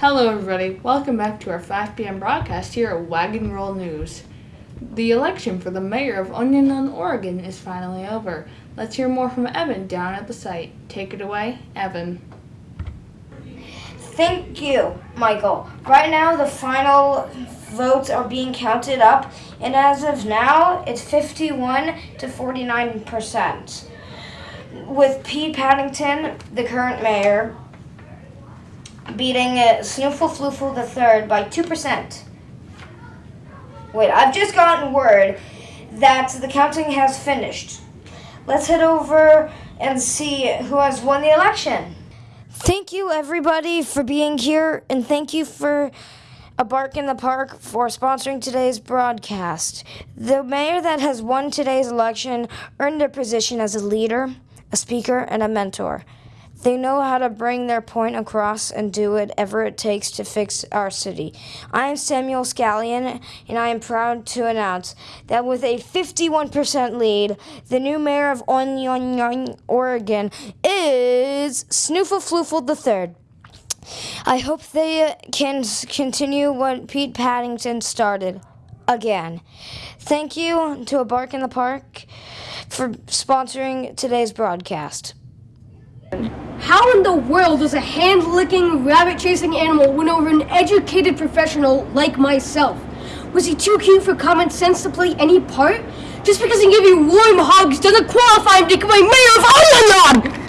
Hello, everybody. Welcome back to our 5 p.m. broadcast here at Wagon Roll News. The election for the mayor of Onionon, Oregon is finally over. Let's hear more from Evan down at the site. Take it away, Evan. Thank you, Michael. Right now, the final votes are being counted up, and as of now, it's 51 to 49 percent. With Pete Paddington, the current mayor, beating Snoofle Floofle III by 2%. Wait, I've just gotten word that the counting has finished. Let's head over and see who has won the election. Thank you, everybody, for being here, and thank you for a Bark in the Park for sponsoring today's broadcast. The mayor that has won today's election earned a position as a leader, a speaker, and a mentor. They know how to bring their point across and do whatever it takes to fix our city. I am Samuel Scallion, and I am proud to announce that with a 51% lead, the new mayor of Onion, Oregon is Snoofle III. I hope they uh, can continue what Pete Paddington started again. Thank you to A Bark in the Park for sponsoring today's broadcast. How in the world does a hand-licking, rabbit-chasing animal win over an educated professional like myself? Was he too cute for common sense to play any part? Just because he gave you warm hugs doesn't qualify him to become mayor of Ireland!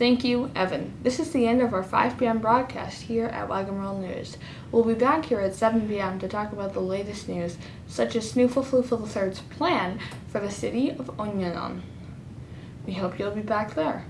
Thank you, Evan. This is the end of our 5 p.m. broadcast here at Roll News. We'll be back here at 7 p.m. to talk about the latest news, such as Snoofle Floofle III's plan for the city of Onionon. We hope you'll be back there.